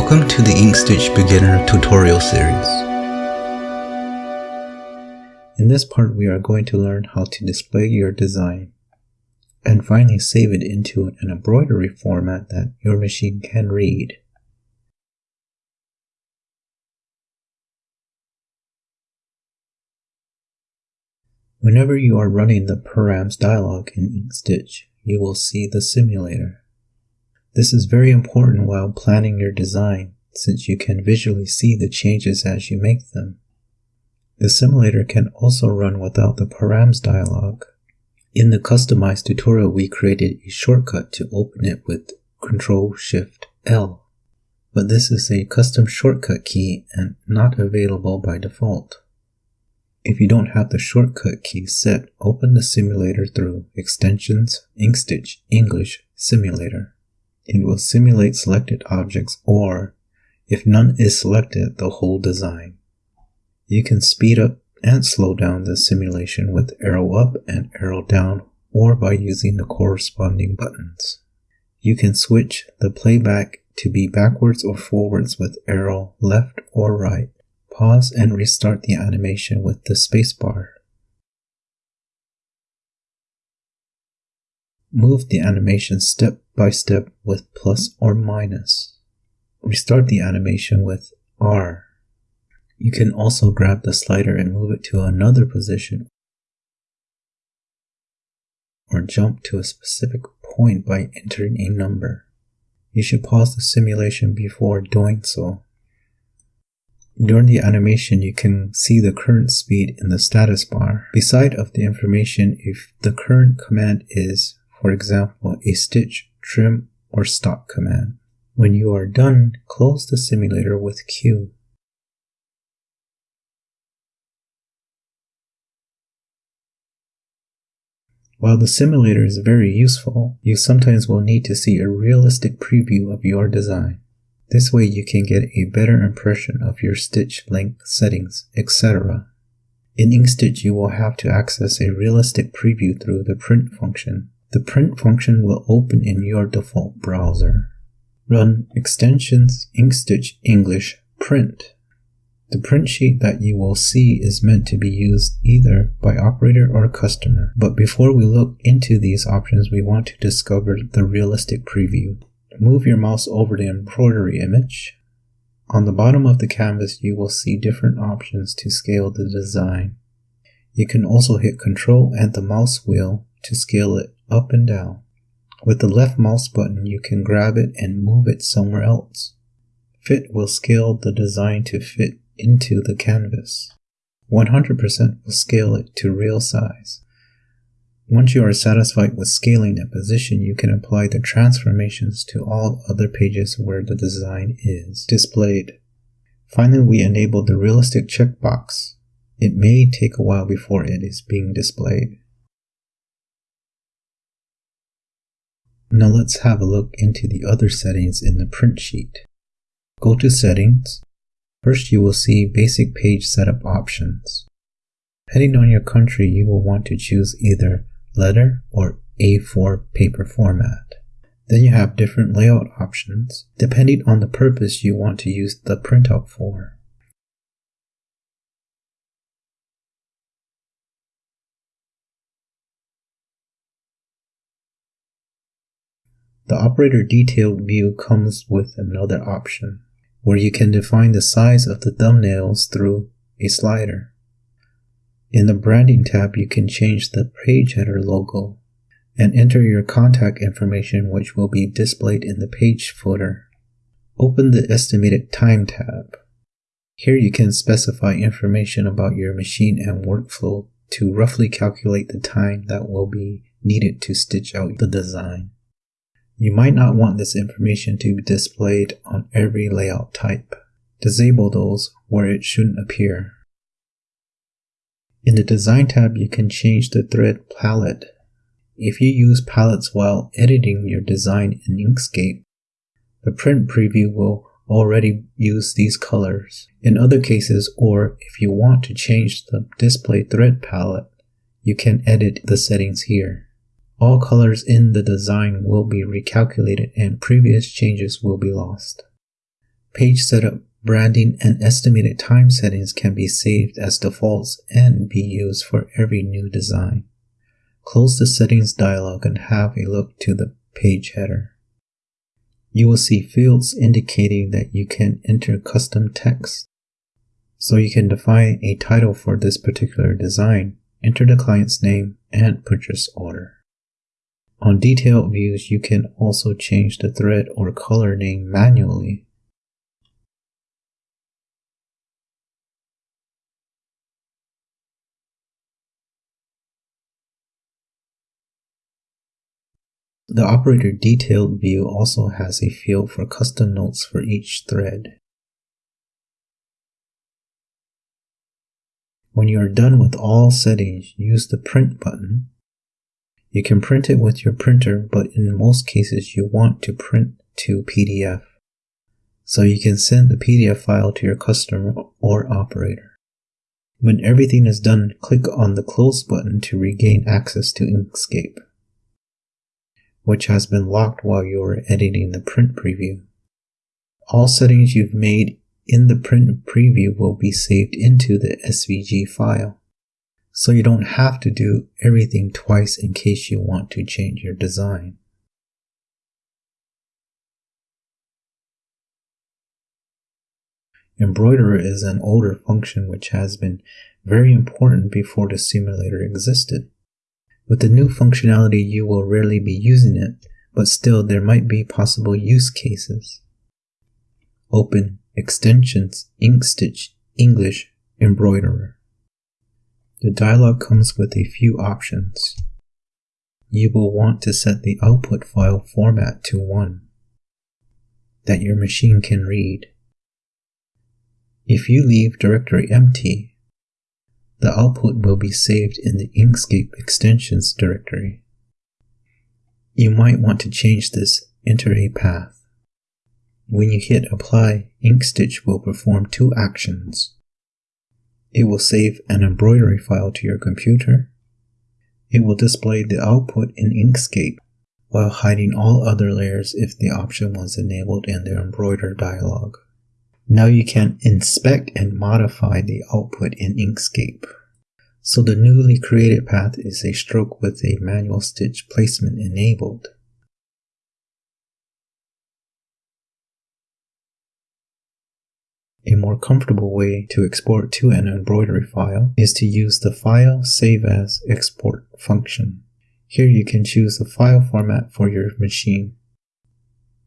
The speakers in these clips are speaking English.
Welcome to the Inkstitch Beginner tutorial series. In this part we are going to learn how to display your design and finally save it into an embroidery format that your machine can read. Whenever you are running the params dialog in Inkstitch, you will see the simulator. This is very important while planning your design since you can visually see the changes as you make them. The simulator can also run without the params dialog. In the customized tutorial we created a shortcut to open it with Ctrl Shift L. But this is a custom shortcut key and not available by default. If you don't have the shortcut key set, open the simulator through Extensions, Inkstitch, English, Simulator. It will simulate selected objects or, if none is selected, the whole design. You can speed up and slow down the simulation with arrow up and arrow down or by using the corresponding buttons. You can switch the playback to be backwards or forwards with arrow left or right. Pause and restart the animation with the spacebar. Move the animation step by step with plus or minus. Restart the animation with R. You can also grab the slider and move it to another position or jump to a specific point by entering a number. You should pause the simulation before doing so. During the animation, you can see the current speed in the status bar. Beside of the information if the current command is, for example, a stitch, trim, or stop command. When you are done, close the simulator with Q. While the simulator is very useful, you sometimes will need to see a realistic preview of your design. This way you can get a better impression of your stitch length settings, etc. In Inkstitch you will have to access a realistic preview through the print function. The print function will open in your default browser. Run extensions Inkstitch English print. The print sheet that you will see is meant to be used either by operator or customer. But before we look into these options, we want to discover the realistic preview. Move your mouse over the embroidery image. On the bottom of the canvas, you will see different options to scale the design. You can also hit Ctrl and the mouse wheel to scale it up and down. With the left mouse button, you can grab it and move it somewhere else. Fit will scale the design to fit into the canvas. 100% will scale it to real size. Once you are satisfied with scaling and position, you can apply the transformations to all other pages where the design is displayed. Finally, we enable the realistic checkbox. It may take a while before it is being displayed. Now let's have a look into the other settings in the print sheet. Go to Settings. First you will see Basic Page Setup options. Depending on your country, you will want to choose either letter, or A4 paper format. Then you have different layout options, depending on the purpose you want to use the printout for. The operator detail view comes with another option, where you can define the size of the thumbnails through a slider. In the Branding tab, you can change the page header logo and enter your contact information which will be displayed in the page footer. Open the Estimated Time tab. Here you can specify information about your machine and workflow to roughly calculate the time that will be needed to stitch out the design. You might not want this information to be displayed on every layout type. Disable those where it shouldn't appear. In the Design tab, you can change the thread palette. If you use palettes while editing your design in Inkscape, the print preview will already use these colors. In other cases, or if you want to change the display thread palette, you can edit the settings here. All colors in the design will be recalculated and previous changes will be lost. Page setup, branding, and estimated time settings can be saved as defaults and be used for every new design. Close the settings dialog and have a look to the page header. You will see fields indicating that you can enter custom text. So you can define a title for this particular design, enter the client's name, and purchase order. On detailed views, you can also change the thread or color name manually. The operator detailed view also has a field for custom notes for each thread. When you are done with all settings, use the print button you can print it with your printer, but in most cases you want to print to PDF. So you can send the PDF file to your customer or operator. When everything is done, click on the close button to regain access to Inkscape, which has been locked while you were editing the print preview. All settings you've made in the print preview will be saved into the SVG file so you don't have to do everything twice in case you want to change your design. Embroiderer is an older function which has been very important before the simulator existed. With the new functionality, you will rarely be using it, but still there might be possible use cases. Open Extensions Inkstitch English Embroiderer. The dialog comes with a few options. You will want to set the output file format to 1 that your machine can read. If you leave directory empty, the output will be saved in the Inkscape extensions directory. You might want to change this, enter a path. When you hit apply, Inkstitch will perform two actions. It will save an embroidery file to your computer. It will display the output in Inkscape while hiding all other layers if the option was enabled in the embroider dialog. Now you can inspect and modify the output in Inkscape. So the newly created path is a stroke with a manual stitch placement enabled. A more comfortable way to export to an embroidery file is to use the File Save As Export function. Here you can choose the file format for your machine.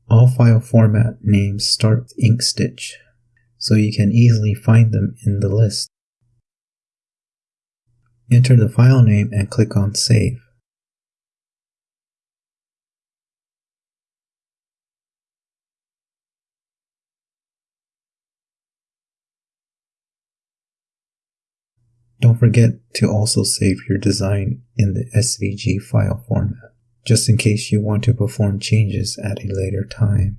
All file format names start with Inkstitch, so you can easily find them in the list. Enter the file name and click on Save. Don't forget to also save your design in the SVG file format, just in case you want to perform changes at a later time.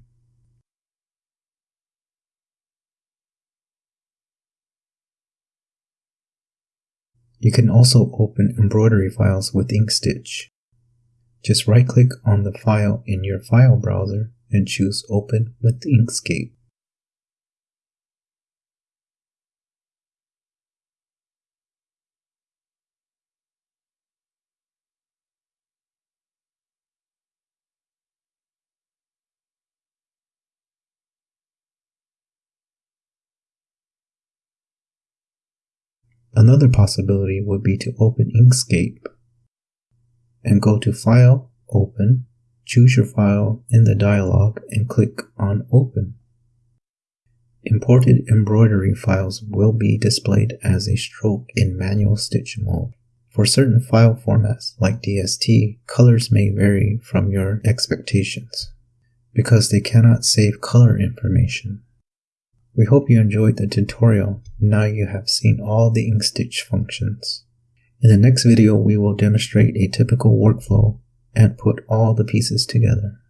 You can also open embroidery files with Inkstitch. Just right click on the file in your file browser and choose Open with Inkscape. Another possibility would be to open Inkscape and go to File, Open, choose your file in the dialog and click on Open. Imported embroidery files will be displayed as a stroke in manual stitch mode. For certain file formats like DST, colors may vary from your expectations because they cannot save color information. We hope you enjoyed the tutorial. Now you have seen all the Inkstitch functions. In the next video, we will demonstrate a typical workflow and put all the pieces together.